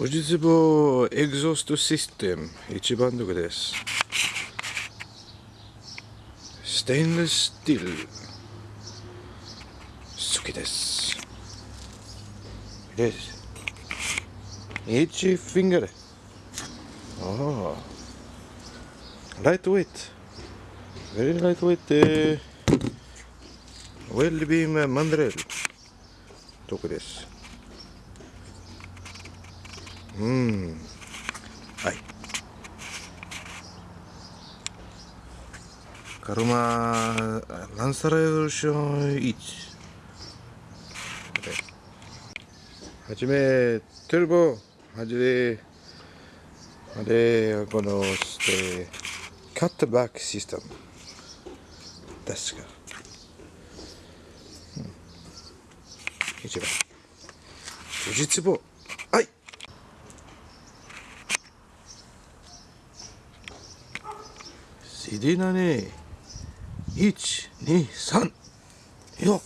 富士壺エグゾーストシステム一番どこですステンレススティール好きですです1フィンガーああライトウェイト very lightweight ウェルビームマンドレールどこですうん。はい。カルマランサラエボリューション1はじめトルボはじめ。あれこのしてカットバックシステムですか、うん、一番。富士壺はいシディナね123よ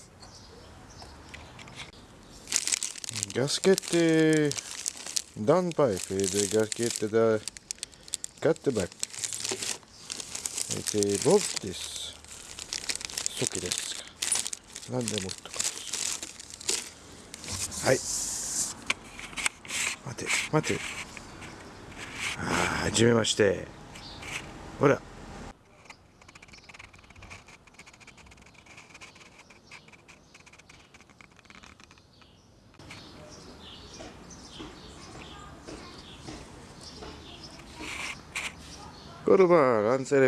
ガスケット。ダンパイプでガスケットだ。カットバックえー、ボブです初期ですか。何でもっとかはい。待て待て。ああはじめまして。ほら。これはランセ